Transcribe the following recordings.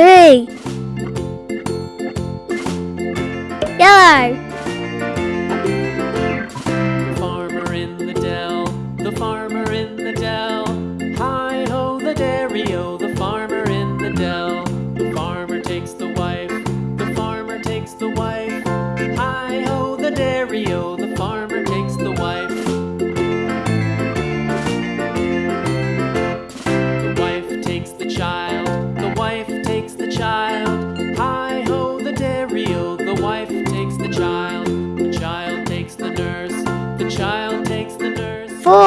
three. Yellow.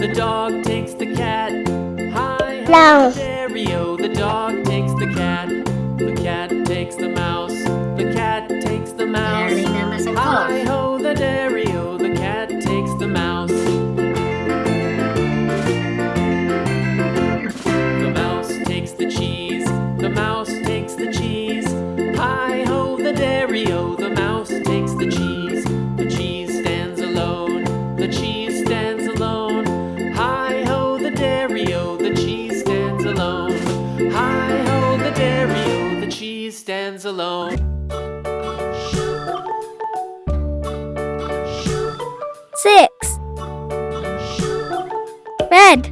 the dog takes the cat. Hi, hi, Dario, oh, the dog takes the cat. The cat takes the mouse. The cat takes the mouse. Hi, six. Red.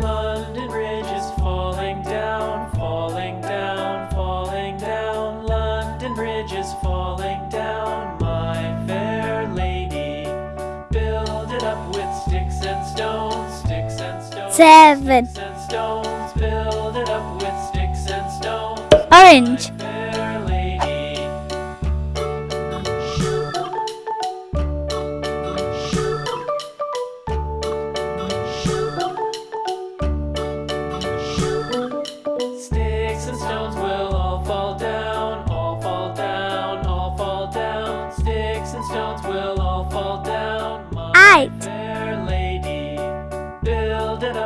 London Bridge is falling down, falling down, falling down. London Bridge is falling down, my fair lady. Build it up with sticks and stones, sticks and stones. Seven. Sticks and stones, build it up with sticks and stones. Orange.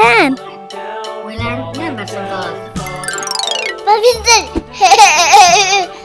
Ten. We learn numbers and colors. But we did.